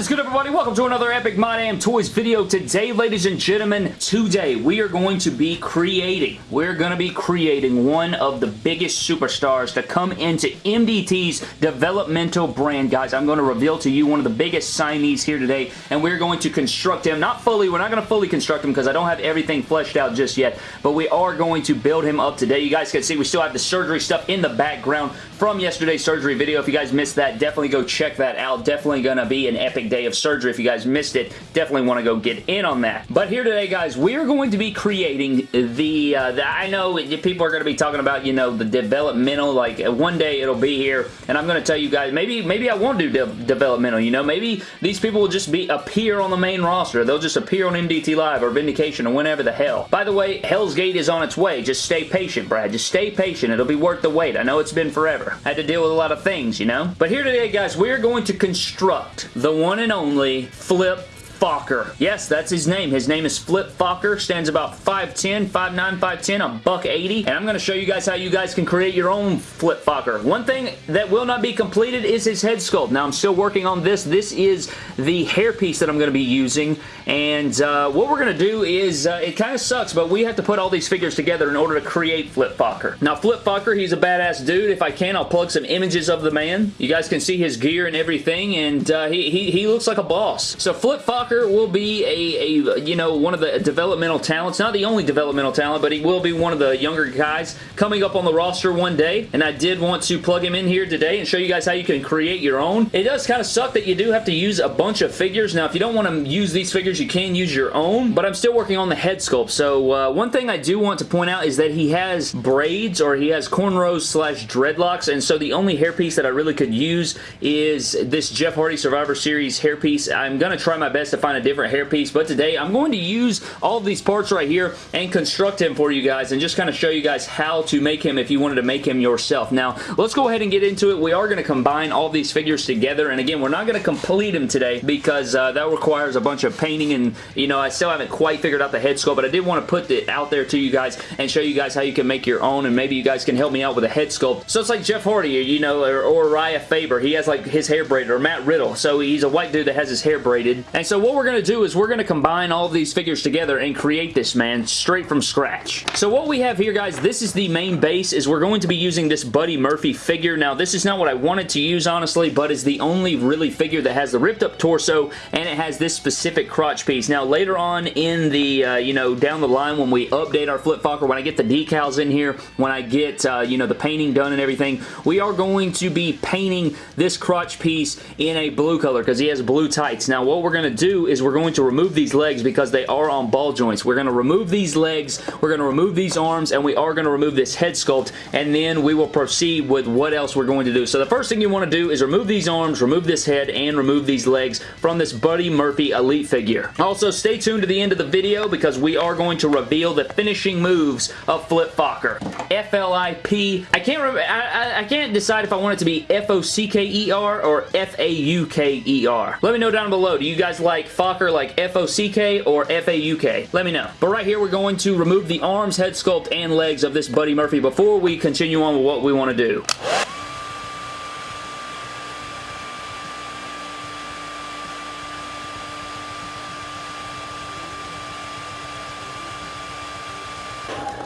is good, everybody? Welcome to another Epic My Damn Toys video. Today, ladies and gentlemen, today we are going to be creating, we're going to be creating one of the biggest superstars to come into MDT's developmental brand. Guys, I'm going to reveal to you one of the biggest signees here today, and we're going to construct him. Not fully, we're not going to fully construct him because I don't have everything fleshed out just yet, but we are going to build him up today. You guys can see we still have the surgery stuff in the background from yesterday's surgery video. If you guys missed that, definitely go check that out. Definitely going to be an epic day of surgery. If you guys missed it, definitely want to go get in on that. But here today, guys, we're going to be creating the, uh, the I know people are going to be talking about, you know, the developmental, like one day it'll be here, and I'm going to tell you guys, maybe maybe I won't do de developmental, you know, maybe these people will just be appear on the main roster. They'll just appear on MDT Live or Vindication or whenever the hell. By the way, Hell's Gate is on its way. Just stay patient, Brad. Just stay patient. It'll be worth the wait. I know it's been forever. I had to deal with a lot of things, you know? But here today, guys, we're going to construct the one and only Flip Focker. Yes, that's his name. His name is Flip Focker. Stands about 5'10", 5'9", 5'10", a buck 80. And I'm going to show you guys how you guys can create your own Flip Focker. One thing that will not be completed is his head sculpt. Now, I'm still working on this. This is the hairpiece that I'm going to be using. And uh, what we're going to do is, uh, it kind of sucks, but we have to put all these figures together in order to create Flip Focker. Now, Flip Focker, he's a badass dude. If I can, I'll plug some images of the man. You guys can see his gear and everything, and uh, he, he, he looks like a boss. So Flip Will be a, a, you know, one of the developmental talents. Not the only developmental talent, but he will be one of the younger guys coming up on the roster one day. And I did want to plug him in here today and show you guys how you can create your own. It does kind of suck that you do have to use a bunch of figures. Now, if you don't want to use these figures, you can use your own, but I'm still working on the head sculpt. So uh, one thing I do want to point out is that he has braids or he has cornrows slash dreadlocks, and so the only hairpiece that I really could use is this Jeff Hardy Survivor Series hairpiece. I'm going to try my best to find a different hairpiece, but today I'm going to use all of these parts right here and construct him for you guys and just kind of show you guys how to make him if you wanted to make him yourself. Now, let's go ahead and get into it. We are going to combine all these figures together, and again, we're not going to complete him today because uh, that requires a bunch of painting and, you know, I still haven't quite figured out the head sculpt, but I did want to put it out there to you guys and show you guys how you can make your own, and maybe you guys can help me out with a head sculpt. So it's like Jeff Hardy, you know, or, or Raya Faber. He has like his hair braided, or Matt Riddle. So he's a white dude that has his hair braided. And so what we're going to do is we're going to combine all of these figures together and create this man straight from scratch. So what we have here, guys, this is the main base, is we're going to be using this Buddy Murphy figure. Now, this is not what I wanted to use, honestly, but is the only really figure that has the ripped up torso and it has this specific crotch piece. Now, later on in the, uh, you know, down the line when we update our Flip Focker, when I get the decals in here, when I get, uh, you know, the painting done and everything, we are going to be painting this crotch piece in a blue color because he has blue tights. Now, what we're going to do is we're going to remove these legs because they are on ball joints. We're going to remove these legs, we're going to remove these arms, and we are going to remove this head sculpt, and then we will proceed with what else we're going to do. So the first thing you want to do is remove these arms, remove this head, and remove these legs from this Buddy Murphy Elite figure. Also, stay tuned to the end of the video because we are going to reveal the finishing moves of Flip Focker. F-L-I-P. I can't remember, I, I, I can't decide if I want it to be F-O-C-K-E-R or F-A-U-K-E-R. Let me know down below. Do you guys like Focker like F-O-C-K or F-A-U-K? Let me know. But right here, we're going to remove the arms, head sculpt, and legs of this Buddy Murphy before we continue on with what we want to do.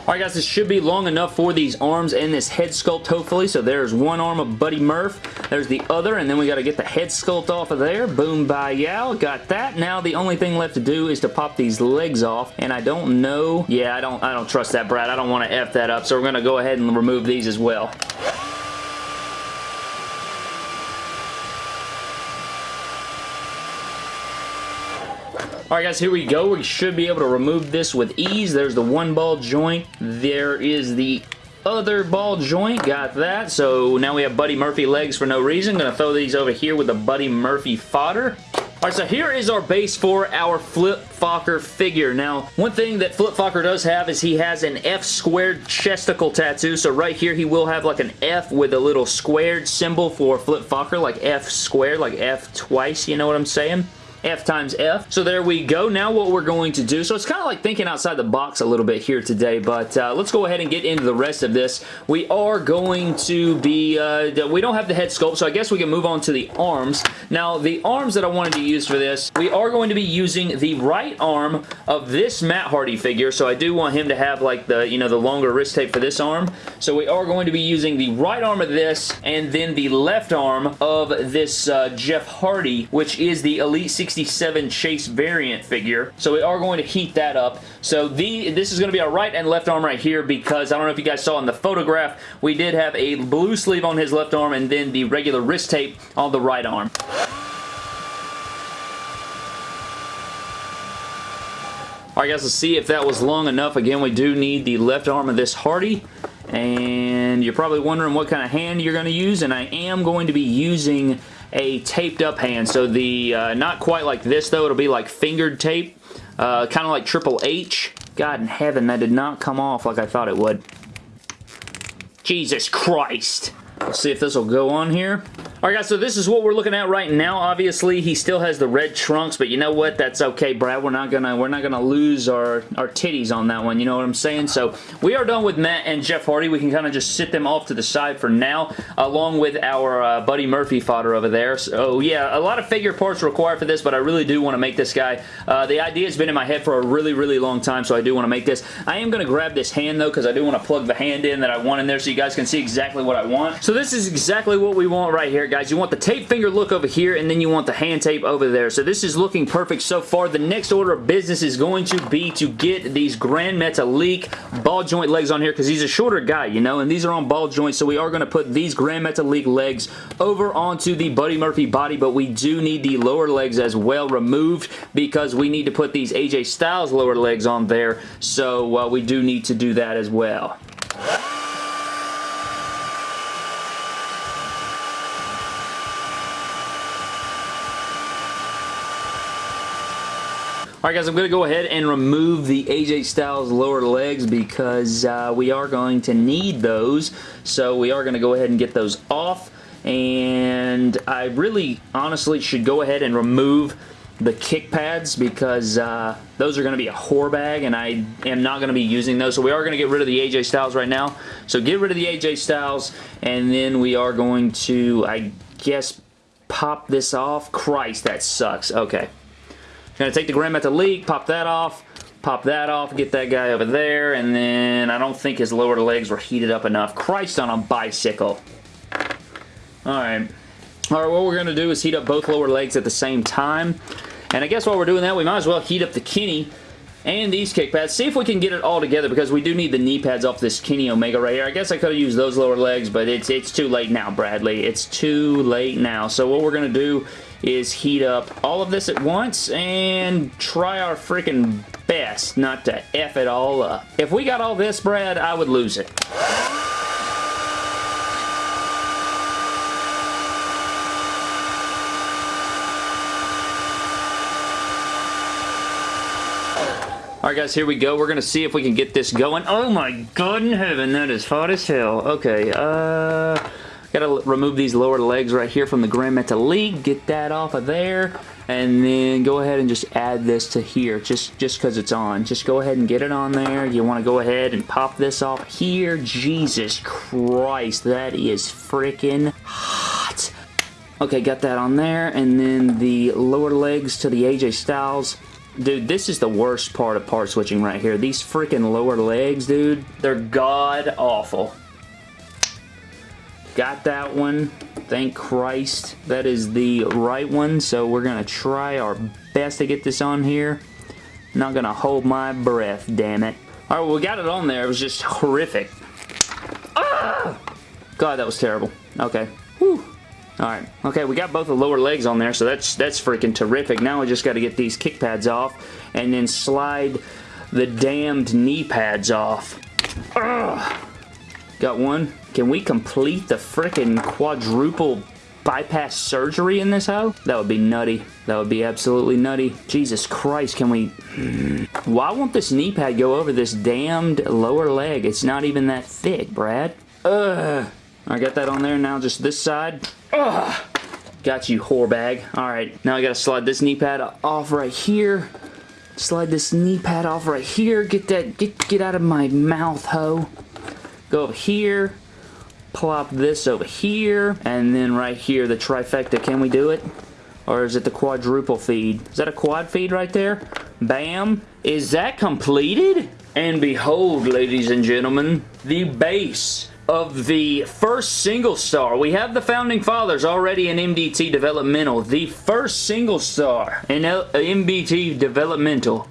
Alright guys, this should be long enough for these arms and this head sculpt hopefully. So there's one arm of Buddy Murph. There's the other and then we got to get the head sculpt off of there. Boom, bye, yow. Got that. Now the only thing left to do is to pop these legs off and I don't know. Yeah, I don't, I don't trust that, Brad. I don't want to F that up. So we're going to go ahead and remove these as well. Alright guys, here we go. We should be able to remove this with ease. There's the one ball joint. There is the other ball joint. Got that. So now we have Buddy Murphy legs for no reason. Gonna throw these over here with the Buddy Murphy fodder. Alright, so here is our base for our Flip Focker figure. Now, one thing that Flip Focker does have is he has an F squared chesticle tattoo. So right here, he will have like an F with a little squared symbol for Flip Focker, like F squared, like F twice, you know what I'm saying? F times F. So there we go. Now what we're going to do, so it's kind of like thinking outside the box a little bit here today, but uh, let's go ahead and get into the rest of this. We are going to be, uh, we don't have the head sculpt, so I guess we can move on to the arms. Now, the arms that I wanted to use for this, we are going to be using the right arm of this Matt Hardy figure, so I do want him to have like the, you know, the longer wrist tape for this arm. So we are going to be using the right arm of this and then the left arm of this uh, Jeff Hardy, which is the Elite 67 Chase variant figure. So we are going to heat that up. So the this is going to be our right and left arm right here because I don't know if you guys saw in the photograph, we did have a blue sleeve on his left arm and then the regular wrist tape on the right arm. Alright guys, let's see if that was long enough. Again, we do need the left arm of this Hardy. And you're probably wondering what kind of hand you're going to use. And I am going to be using a taped up hand. So the, uh, not quite like this though. It'll be like fingered tape. Uh, kind of like Triple H. God in heaven, that did not come off like I thought it would. Jesus Christ. Let's see if this will go on here. Alright guys, so this is what we're looking at right now. Obviously, he still has the red trunks, but you know what? That's okay, Brad. We're not gonna we're not gonna lose our, our titties on that one, you know what I'm saying? So we are done with Matt and Jeff Hardy. We can kind of just sit them off to the side for now, along with our uh, Buddy Murphy fodder over there. So yeah, a lot of figure parts required for this, but I really do want to make this guy. Uh, the idea has been in my head for a really, really long time, so I do want to make this. I am to grab this hand though, because I do want to plug the hand in that I want in there so you guys can see exactly what I want. So this is exactly what we want right here, guys. You want the tape finger look over here, and then you want the hand tape over there. So this is looking perfect so far. The next order of business is going to be to get these Grand Metalik ball joint legs on here because he's a shorter guy, you know, and these are on ball joints, so we are going to put these Grand Metalik legs over onto the Buddy Murphy body, but we do need the lower legs as well removed because we need to put these AJ Styles lower legs on there, so uh, we do need to do that as well. Alright guys, I'm going to go ahead and remove the AJ Styles lower legs because uh, we are going to need those. So we are going to go ahead and get those off. And I really honestly should go ahead and remove the kick pads because uh, those are going to be a whore bag and I am not going to be using those. So we are going to get rid of the AJ Styles right now. So get rid of the AJ Styles and then we are going to, I guess, pop this off. Christ, that sucks. Okay. Gonna take the Grand Metalik, pop that off, pop that off, get that guy over there, and then I don't think his lower legs were heated up enough. Christ on a bicycle. Alright. Alright, what we're to do is heat up both lower legs at the same time. And I guess while we're doing that, we might as well heat up the Kenny and these kick pads. See if we can get it all together because we do need the knee pads off this Kenny Omega right here. I guess I could have used those lower legs, but it's, it's too late now, Bradley. It's too late now. So what we're going to do is heat up all of this at once and try our freaking best not to F it all up. If we got all this, Brad, I would lose it. Alright guys, here we go. We're going to see if we can get this going. Oh my god in heaven, that is hot as hell. Okay, uh... Gotta remove these lower legs right here from the Grand Metalik. Get that off of there. And then go ahead and just add this to here just just because it's on. Just go ahead and get it on there. You want to go ahead and pop this off here. Jesus Christ, that is freaking hot. Okay, got that on there. And then the lower legs to the AJ Styles. Dude, this is the worst part of part switching right here. These freaking lower legs, dude, they're god-awful. Got that one. Thank Christ. That is the right one, so we're going to try our best to get this on here. Not going to hold my breath, damn it. Alright, well, we got it on there. It was just horrific. Ah! God, that was terrible. Okay. Whew. Alright. Okay, we got both the lower legs on there, so that's that's freaking terrific. Now we just got to get these kick pads off and then slide the damned knee pads off. Ugh. Got one. Can we complete the freaking quadruple bypass surgery in this hoe? That would be nutty. That would be absolutely nutty. Jesus Christ, can we... Why won't this knee pad go over this damned lower leg? It's not even that thick, Brad. Ugh. I got that on there now, just this side. Ugh. Got you, whore bag. Alright, now I gotta slide this knee pad off right here. Slide this knee pad off right here. Get that, get, get out of my mouth, ho. Go over here. Plop this over here. And then right here, the trifecta. Can we do it? Or is it the quadruple feed? Is that a quad feed right there? Bam. Is that completed? And behold, ladies and gentlemen, the base of the first single star. We have the Founding Fathers already in MDT Developmental. The first single star in uh, MDT Developmental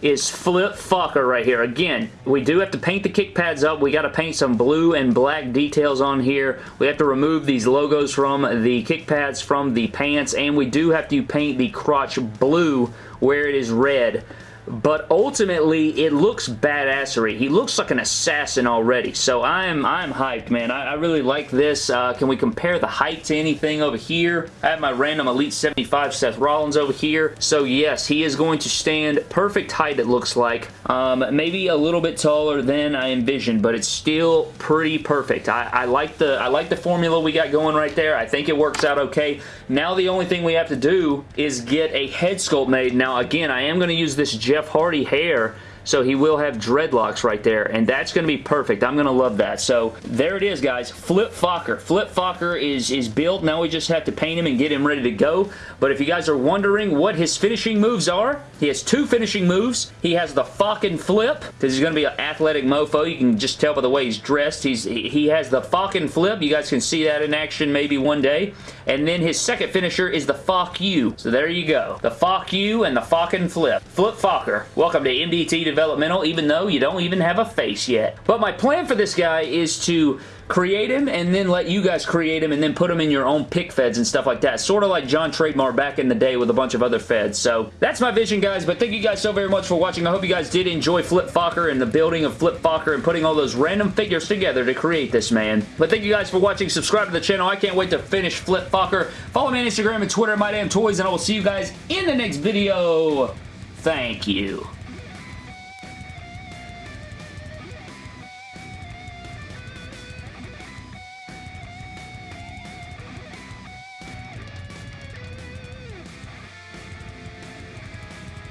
is Flip Focker right here. Again, we do have to paint the kick pads up. We got to paint some blue and black details on here. We have to remove these logos from the kick pads from the pants, and we do have to paint the crotch blue where it is red but ultimately it looks badassery. He looks like an assassin already, so I'm I'm hyped, man. I, I really like this. Uh, can we compare the height to anything over here? I have my random Elite 75 Seth Rollins over here, so yes, he is going to stand perfect height, it looks like. Um, maybe a little bit taller than I envisioned, but it's still pretty perfect. I, I like the I like the formula we got going right there. I think it works out okay. Now the only thing we have to do is get a head sculpt made. Now again, I am going to use this gel Jeff Hardy hair so he will have dreadlocks right there, and that's going to be perfect. I'm going to love that. So there it is, guys. Flip Focker. Flip Focker is, is built. Now we just have to paint him and get him ready to go. But if you guys are wondering what his finishing moves are, he has two finishing moves. He has the fucking flip, because he's going to be an athletic mofo. You can just tell by the way he's dressed. He's He has the fucking flip. You guys can see that in action maybe one day. And then his second finisher is the fuck you. So there you go. The fuck you and the fucking flip. Flip Focker. Welcome to MDT developmental, even though you don't even have a face yet. But my plan for this guy is to create him and then let you guys create him and then put him in your own pick feds and stuff like that. Sort of like John Trademark back in the day with a bunch of other feds. So that's my vision, guys. But thank you guys so very much for watching. I hope you guys did enjoy Flip Focker and the building of Flip Focker and putting all those random figures together to create this man. But thank you guys for watching. Subscribe to the channel. I can't wait to finish Flip Focker. Follow me on Instagram and Twitter, My Damn Toys, and I will see you guys in the next video. Thank you.